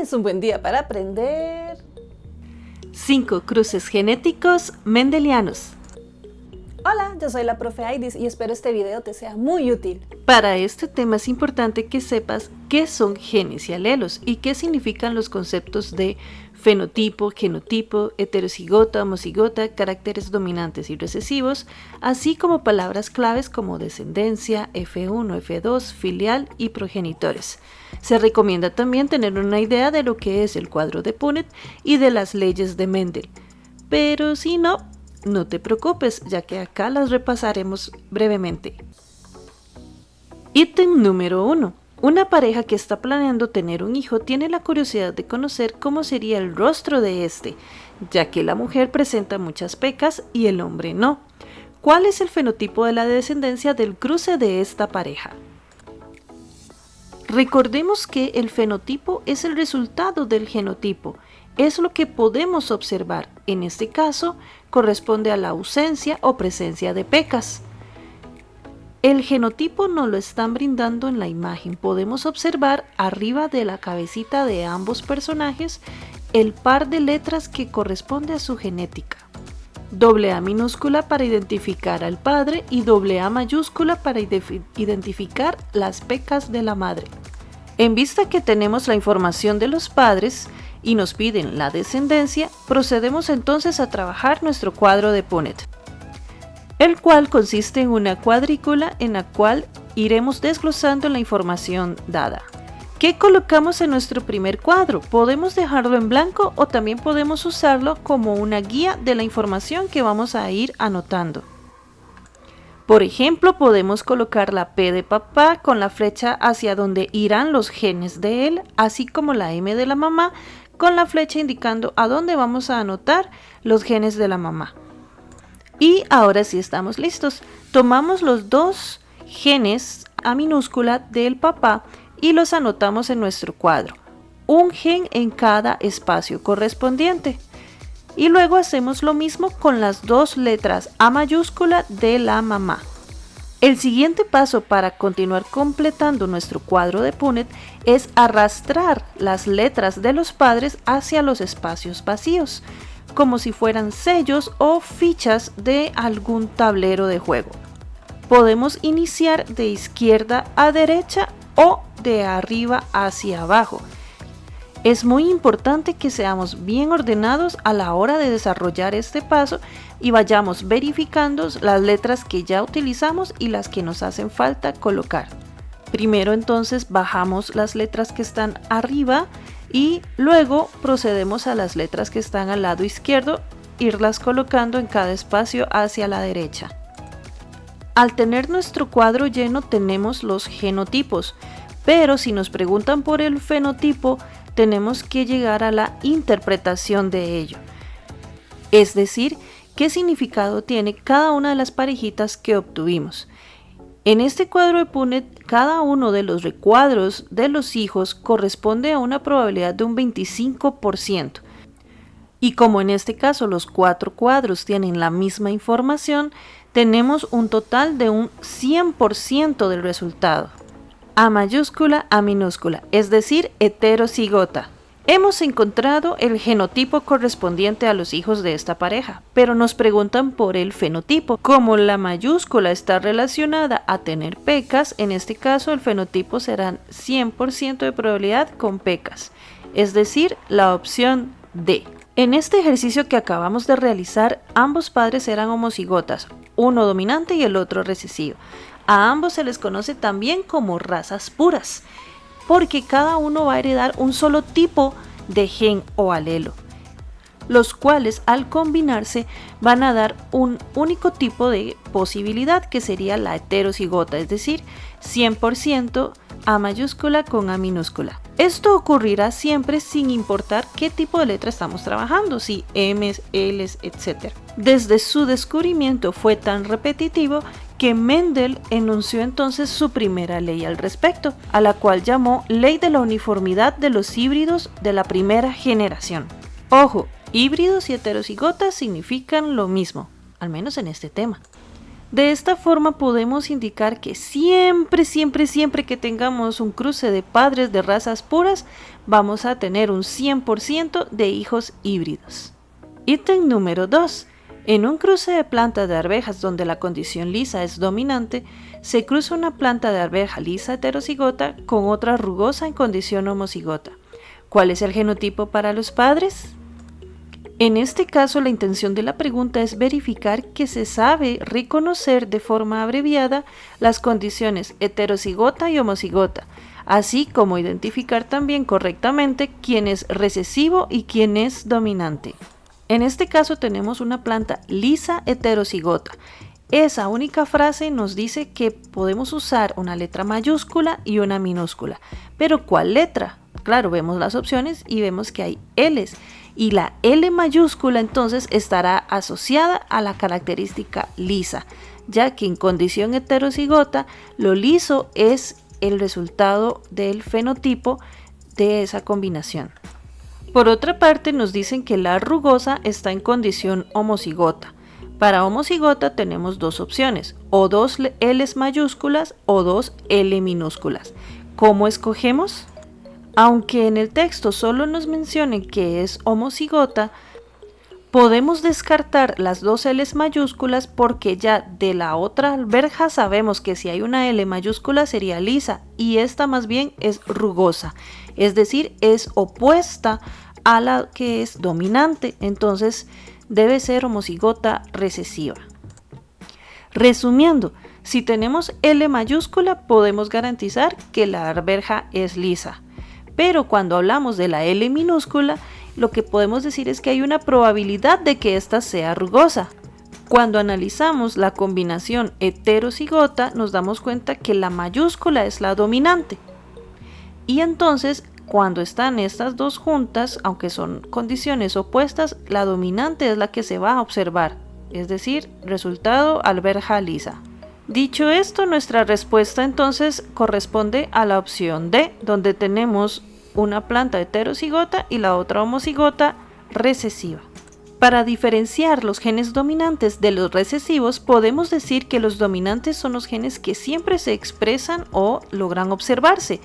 es un buen día para aprender 5 cruces genéticos mendelianos. Hola, yo soy la profe Aidis y espero este video te sea muy útil. Para este tema es importante que sepas qué son genes y alelos y qué significan los conceptos de fenotipo, genotipo, heterocigota, homocigota, caracteres dominantes y recesivos, así como palabras claves como descendencia, F1, F2, filial y progenitores. Se recomienda también tener una idea de lo que es el cuadro de Punnett y de las leyes de Mendel. Pero si no, no te preocupes, ya que acá las repasaremos brevemente. Ítem número 1. Una pareja que está planeando tener un hijo tiene la curiosidad de conocer cómo sería el rostro de este, ya que la mujer presenta muchas pecas y el hombre no. ¿Cuál es el fenotipo de la descendencia del cruce de esta pareja? Recordemos que el fenotipo es el resultado del genotipo, es lo que podemos observar. En este caso, corresponde a la ausencia o presencia de pecas. El genotipo nos lo están brindando en la imagen. Podemos observar arriba de la cabecita de ambos personajes el par de letras que corresponde a su genética. Doble A minúscula para identificar al padre y doble A mayúscula para identificar las pecas de la madre. En vista que tenemos la información de los padres, y nos piden la descendencia, procedemos entonces a trabajar nuestro cuadro de Punnett, el cual consiste en una cuadrícula en la cual iremos desglosando la información dada. ¿Qué colocamos en nuestro primer cuadro? Podemos dejarlo en blanco o también podemos usarlo como una guía de la información que vamos a ir anotando. Por ejemplo, podemos colocar la P de papá con la flecha hacia donde irán los genes de él, así como la M de la mamá con la flecha indicando a dónde vamos a anotar los genes de la mamá. Y ahora sí estamos listos. Tomamos los dos genes a minúscula del papá y los anotamos en nuestro cuadro. Un gen en cada espacio correspondiente. Y luego hacemos lo mismo con las dos letras A mayúscula de la mamá. El siguiente paso para continuar completando nuestro cuadro de Punnett es arrastrar las letras de los padres hacia los espacios vacíos, como si fueran sellos o fichas de algún tablero de juego. Podemos iniciar de izquierda a derecha o de arriba hacia abajo, es muy importante que seamos bien ordenados a la hora de desarrollar este paso y vayamos verificando las letras que ya utilizamos y las que nos hacen falta colocar. Primero entonces bajamos las letras que están arriba y luego procedemos a las letras que están al lado izquierdo, irlas colocando en cada espacio hacia la derecha. Al tener nuestro cuadro lleno tenemos los genotipos, pero si nos preguntan por el fenotipo, tenemos que llegar a la interpretación de ello. Es decir, qué significado tiene cada una de las parejitas que obtuvimos. En este cuadro de Punnett, cada uno de los recuadros de los hijos corresponde a una probabilidad de un 25%. Y como en este caso los cuatro cuadros tienen la misma información, tenemos un total de un 100% del resultado. A mayúscula a minúscula, es decir, heterocigota. Hemos encontrado el genotipo correspondiente a los hijos de esta pareja, pero nos preguntan por el fenotipo. Como la mayúscula está relacionada a tener pecas, en este caso el fenotipo será 100% de probabilidad con pecas, es decir, la opción D. En este ejercicio que acabamos de realizar, ambos padres eran homocigotas, uno dominante y el otro recesivo. A ambos se les conoce también como razas puras, porque cada uno va a heredar un solo tipo de gen o alelo, los cuales al combinarse van a dar un único tipo de posibilidad que sería la heterocigota, es decir, 100% A mayúscula con A minúscula. Esto ocurrirá siempre sin importar qué tipo de letra estamos trabajando, si M, L, etc. Desde su descubrimiento fue tan repetitivo que Mendel enunció entonces su primera ley al respecto, a la cual llamó Ley de la Uniformidad de los Híbridos de la Primera Generación. Ojo, híbridos y heterocigotas significan lo mismo, al menos en este tema. De esta forma podemos indicar que siempre, siempre, siempre que tengamos un cruce de padres de razas puras, vamos a tener un 100% de hijos híbridos. Ítem número 2. En un cruce de planta de arvejas donde la condición lisa es dominante, se cruza una planta de arveja lisa heterocigota con otra rugosa en condición homocigota. ¿Cuál es el genotipo para los padres? En este caso, la intención de la pregunta es verificar que se sabe reconocer de forma abreviada las condiciones heterocigota y homocigota, así como identificar también correctamente quién es recesivo y quién es dominante. En este caso tenemos una planta lisa heterocigota. Esa única frase nos dice que podemos usar una letra mayúscula y una minúscula. Pero ¿cuál letra? Claro, vemos las opciones y vemos que hay L's y la L mayúscula entonces estará asociada a la característica lisa, ya que en condición heterocigota lo liso es el resultado del fenotipo de esa combinación. Por otra parte, nos dicen que la rugosa está en condición homocigota. Para homocigota tenemos dos opciones, o dos L mayúsculas o dos L minúsculas. ¿Cómo escogemos? Aunque en el texto solo nos mencionen que es homocigota, podemos descartar las dos L mayúsculas porque ya de la otra verja sabemos que si hay una L mayúscula sería lisa y esta más bien es rugosa, es decir, es opuesta a la que es dominante, entonces debe ser homocigota recesiva. Resumiendo, si tenemos L mayúscula podemos garantizar que la verja es lisa. Pero cuando hablamos de la L minúscula, lo que podemos decir es que hay una probabilidad de que ésta sea rugosa. Cuando analizamos la combinación heterocigota, nos damos cuenta que la mayúscula es la dominante. Y entonces, cuando están estas dos juntas, aunque son condiciones opuestas, la dominante es la que se va a observar, es decir, resultado alberja lisa. Dicho esto, nuestra respuesta entonces corresponde a la opción D, donde tenemos una planta heterocigota y la otra homocigota recesiva. Para diferenciar los genes dominantes de los recesivos, podemos decir que los dominantes son los genes que siempre se expresan o logran observarse,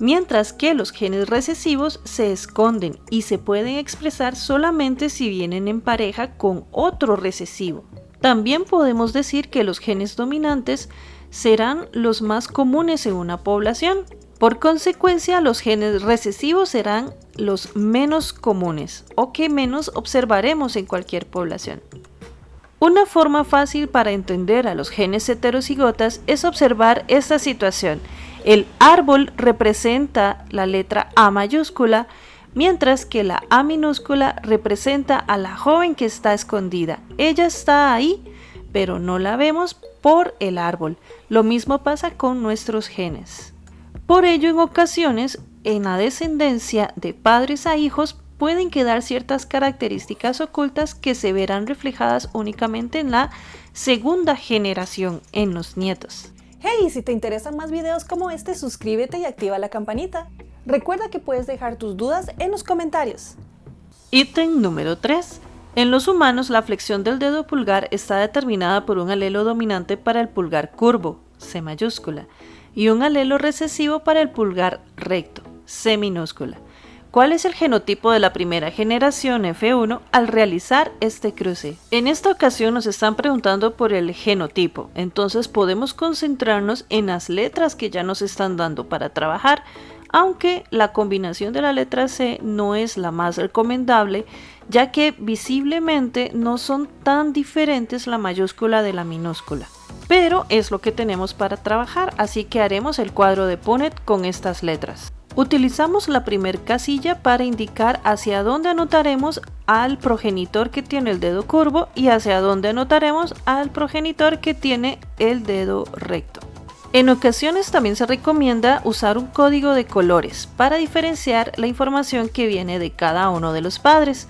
mientras que los genes recesivos se esconden y se pueden expresar solamente si vienen en pareja con otro recesivo. También podemos decir que los genes dominantes serán los más comunes en una población, por consecuencia, los genes recesivos serán los menos comunes o que menos observaremos en cualquier población. Una forma fácil para entender a los genes heterocigotas es observar esta situación. El árbol representa la letra A mayúscula, mientras que la A minúscula representa a la joven que está escondida. Ella está ahí, pero no la vemos por el árbol. Lo mismo pasa con nuestros genes. Por ello, en ocasiones, en la descendencia de padres a hijos pueden quedar ciertas características ocultas que se verán reflejadas únicamente en la segunda generación, en los nietos. Hey, si te interesan más videos como este, suscríbete y activa la campanita. Recuerda que puedes dejar tus dudas en los comentarios. Ítem número 3. En los humanos, la flexión del dedo pulgar está determinada por un alelo dominante para el pulgar curvo, C mayúscula, y un alelo recesivo para el pulgar recto, C minúscula. ¿Cuál es el genotipo de la primera generación F1 al realizar este cruce? En esta ocasión nos están preguntando por el genotipo, entonces podemos concentrarnos en las letras que ya nos están dando para trabajar, aunque la combinación de la letra C no es la más recomendable, ya que visiblemente no son tan diferentes la mayúscula de la minúscula pero es lo que tenemos para trabajar, así que haremos el cuadro de Punnett con estas letras. Utilizamos la primer casilla para indicar hacia dónde anotaremos al progenitor que tiene el dedo curvo y hacia dónde anotaremos al progenitor que tiene el dedo recto. En ocasiones también se recomienda usar un código de colores para diferenciar la información que viene de cada uno de los padres.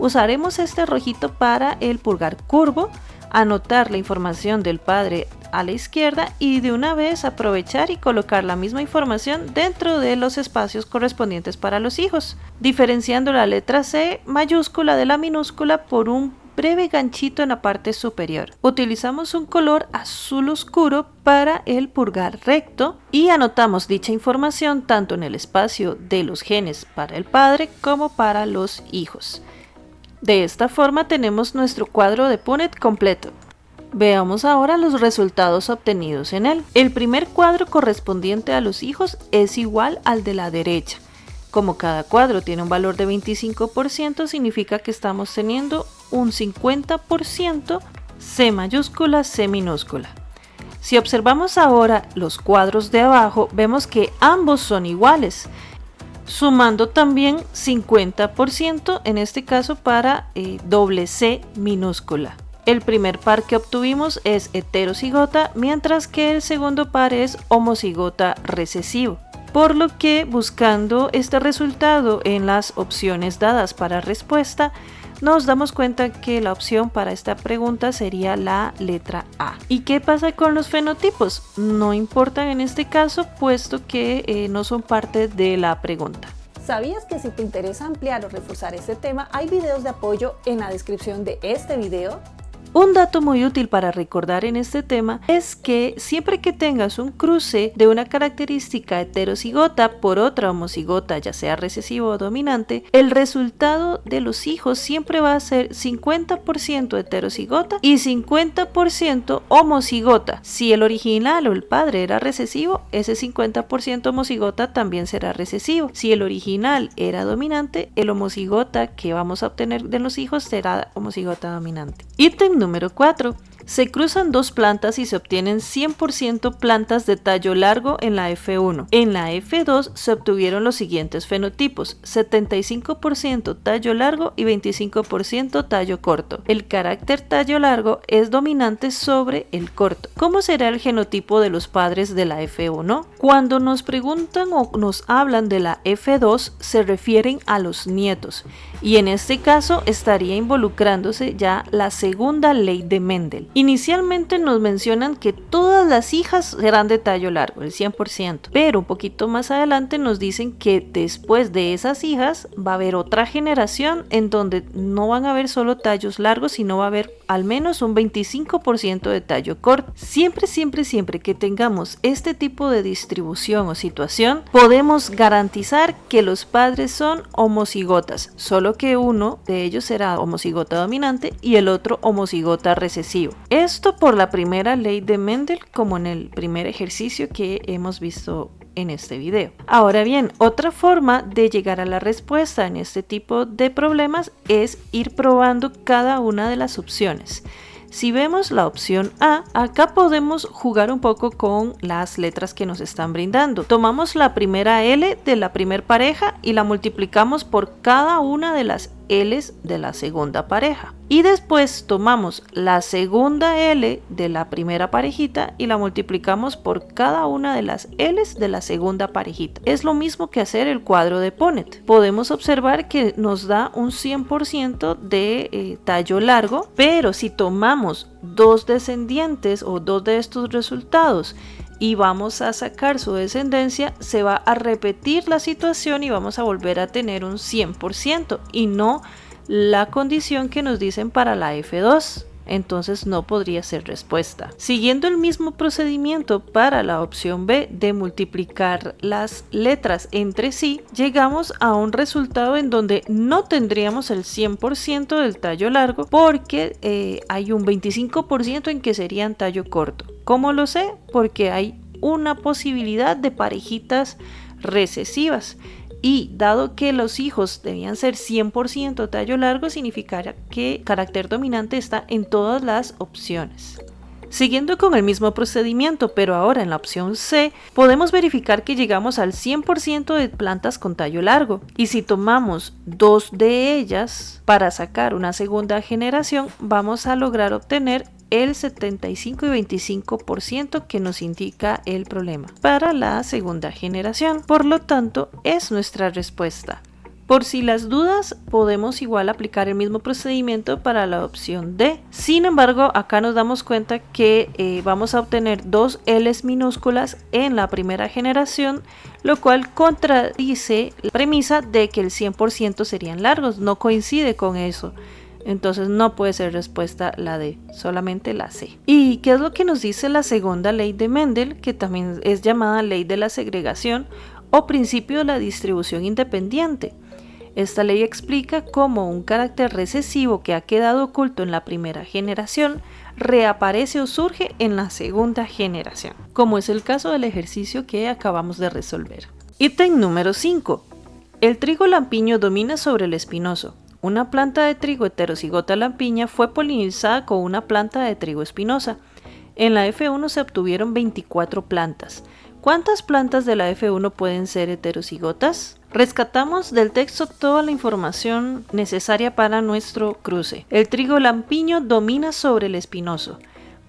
Usaremos este rojito para el pulgar curvo, anotar la información del padre a la izquierda y de una vez aprovechar y colocar la misma información dentro de los espacios correspondientes para los hijos, diferenciando la letra C mayúscula de la minúscula por un breve ganchito en la parte superior. Utilizamos un color azul oscuro para el purgar recto y anotamos dicha información tanto en el espacio de los genes para el padre como para los hijos. De esta forma tenemos nuestro cuadro de Punnett completo. Veamos ahora los resultados obtenidos en él. El primer cuadro correspondiente a los hijos es igual al de la derecha. Como cada cuadro tiene un valor de 25%, significa que estamos teniendo un 50% C mayúscula, C minúscula. Si observamos ahora los cuadros de abajo, vemos que ambos son iguales, sumando también 50% en este caso para eh, doble C minúscula. El primer par que obtuvimos es heterocigota, mientras que el segundo par es homocigota recesivo. Por lo que buscando este resultado en las opciones dadas para respuesta, nos damos cuenta que la opción para esta pregunta sería la letra A. ¿Y qué pasa con los fenotipos? No importan en este caso, puesto que eh, no son parte de la pregunta. ¿Sabías que si te interesa ampliar o reforzar este tema, hay videos de apoyo en la descripción de este video? Un dato muy útil para recordar en este tema es que siempre que tengas un cruce de una característica heterocigota por otra homocigota, ya sea recesivo o dominante, el resultado de los hijos siempre va a ser 50% heterocigota y 50% homocigota. Si el original o el padre era recesivo, ese 50% homocigota también será recesivo. Si el original era dominante, el homocigota que vamos a obtener de los hijos será homocigota dominante. Número 4. Se cruzan dos plantas y se obtienen 100% plantas de tallo largo en la F1. En la F2 se obtuvieron los siguientes fenotipos, 75% tallo largo y 25% tallo corto. El carácter tallo largo es dominante sobre el corto. ¿Cómo será el genotipo de los padres de la F1? Cuando nos preguntan o nos hablan de la F2 se refieren a los nietos y en este caso estaría involucrándose ya la segunda ley de Mendel. Inicialmente nos mencionan que todas las hijas serán de tallo largo, el 100%, pero un poquito más adelante nos dicen que después de esas hijas va a haber otra generación en donde no van a haber solo tallos largos, sino va a haber al menos un 25% de tallo corto. Siempre, siempre, siempre que tengamos este tipo de distribución o situación, podemos garantizar que los padres son homocigotas, solo que uno de ellos será homocigota dominante y el otro homocigota recesivo. Esto por la primera ley de Mendel como en el primer ejercicio que hemos visto en este video. Ahora bien, otra forma de llegar a la respuesta en este tipo de problemas es ir probando cada una de las opciones. Si vemos la opción A, acá podemos jugar un poco con las letras que nos están brindando. Tomamos la primera L de la primera pareja y la multiplicamos por cada una de las L's de la segunda pareja. Y después tomamos la segunda L de la primera parejita y la multiplicamos por cada una de las L's de la segunda parejita. Es lo mismo que hacer el cuadro de Ponet. Podemos observar que nos da un 100% de eh, tallo largo, pero si tomamos dos descendientes o dos de estos resultados y vamos a sacar su descendencia, se va a repetir la situación y vamos a volver a tener un 100% y no la condición que nos dicen para la F2 entonces no podría ser respuesta. Siguiendo el mismo procedimiento para la opción B de multiplicar las letras entre sí, llegamos a un resultado en donde no tendríamos el 100% del tallo largo porque eh, hay un 25% en que serían tallo corto. ¿Cómo lo sé? Porque hay una posibilidad de parejitas recesivas y dado que los hijos debían ser 100% tallo largo, significará que carácter dominante está en todas las opciones. Siguiendo con el mismo procedimiento, pero ahora en la opción C, podemos verificar que llegamos al 100% de plantas con tallo largo. Y si tomamos dos de ellas para sacar una segunda generación, vamos a lograr obtener el 75 y 25% que nos indica el problema para la segunda generación. Por lo tanto, es nuestra respuesta. Por si las dudas, podemos igual aplicar el mismo procedimiento para la opción D. Sin embargo, acá nos damos cuenta que eh, vamos a obtener dos L's minúsculas en la primera generación, lo cual contradice la premisa de que el 100% serían largos, no coincide con eso. Entonces no puede ser respuesta la D, solamente la C. ¿Y qué es lo que nos dice la segunda ley de Mendel, que también es llamada ley de la segregación o principio de la distribución independiente? Esta ley explica cómo un carácter recesivo que ha quedado oculto en la primera generación reaparece o surge en la segunda generación, como es el caso del ejercicio que acabamos de resolver. Ítem número 5. El trigo lampiño domina sobre el espinoso. Una planta de trigo heterocigota lampiña fue polinizada con una planta de trigo espinosa. En la F1 se obtuvieron 24 plantas. ¿Cuántas plantas de la F1 pueden ser heterocigotas? Rescatamos del texto toda la información necesaria para nuestro cruce. El trigo lampiño domina sobre el espinoso.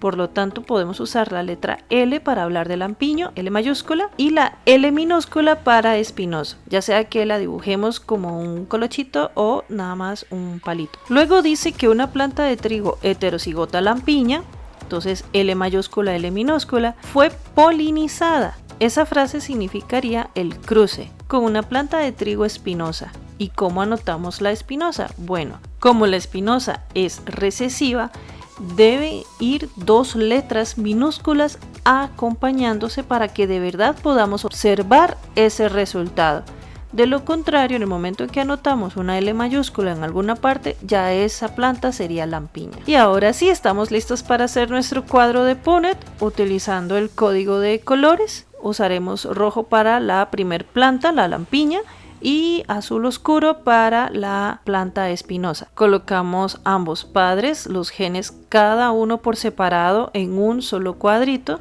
Por lo tanto, podemos usar la letra L para hablar de lampiño, L mayúscula, y la L minúscula para espinoso, ya sea que la dibujemos como un colochito o nada más un palito. Luego dice que una planta de trigo heterocigota lampiña, entonces L mayúscula, L minúscula, fue polinizada. Esa frase significaría el cruce con una planta de trigo espinosa. ¿Y cómo anotamos la espinosa? Bueno, como la espinosa es recesiva, debe ir dos letras minúsculas acompañándose para que de verdad podamos observar ese resultado. De lo contrario, en el momento en que anotamos una L mayúscula en alguna parte, ya esa planta sería lampiña. Y ahora sí, estamos listos para hacer nuestro cuadro de Punnett utilizando el código de colores. Usaremos rojo para la primer planta, la lampiña, y azul oscuro para la planta espinosa. Colocamos ambos padres, los genes cada uno por separado en un solo cuadrito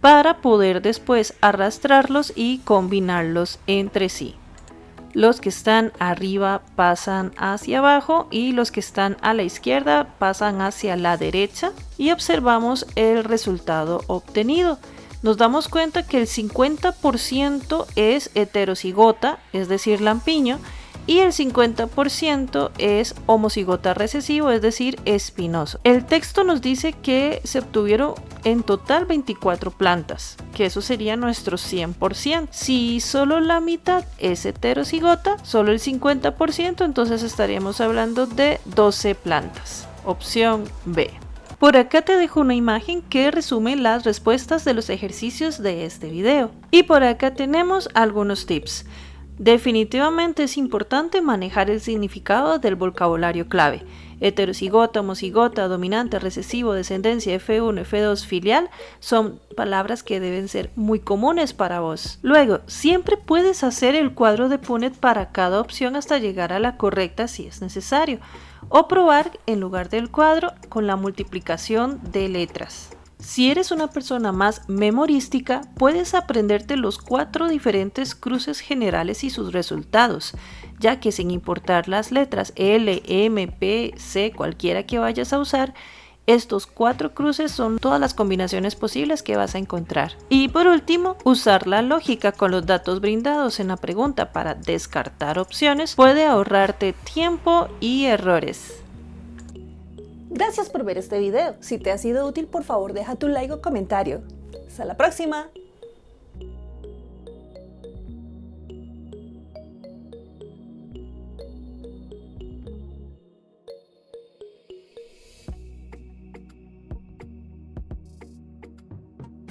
para poder después arrastrarlos y combinarlos entre sí. Los que están arriba pasan hacia abajo y los que están a la izquierda pasan hacia la derecha y observamos el resultado obtenido nos damos cuenta que el 50% es heterocigota, es decir, lampiño, y el 50% es homocigota recesivo, es decir, espinoso. El texto nos dice que se obtuvieron en total 24 plantas, que eso sería nuestro 100%. Si solo la mitad es heterocigota, solo el 50%, entonces estaríamos hablando de 12 plantas. Opción B. Por acá te dejo una imagen que resume las respuestas de los ejercicios de este video. Y por acá tenemos algunos tips. Definitivamente es importante manejar el significado del vocabulario clave. Heterocigota, homocigota, dominante, recesivo, descendencia, F1, F2, filial son palabras que deben ser muy comunes para vos. Luego, siempre puedes hacer el cuadro de Punnett para cada opción hasta llegar a la correcta si es necesario o probar en lugar del cuadro con la multiplicación de letras. Si eres una persona más memorística, puedes aprenderte los cuatro diferentes cruces generales y sus resultados, ya que sin importar las letras L, M, P, C, cualquiera que vayas a usar, estos cuatro cruces son todas las combinaciones posibles que vas a encontrar. Y por último, usar la lógica con los datos brindados en la pregunta para descartar opciones puede ahorrarte tiempo y errores. Gracias por ver este video. Si te ha sido útil, por favor deja tu like o comentario. Hasta la próxima.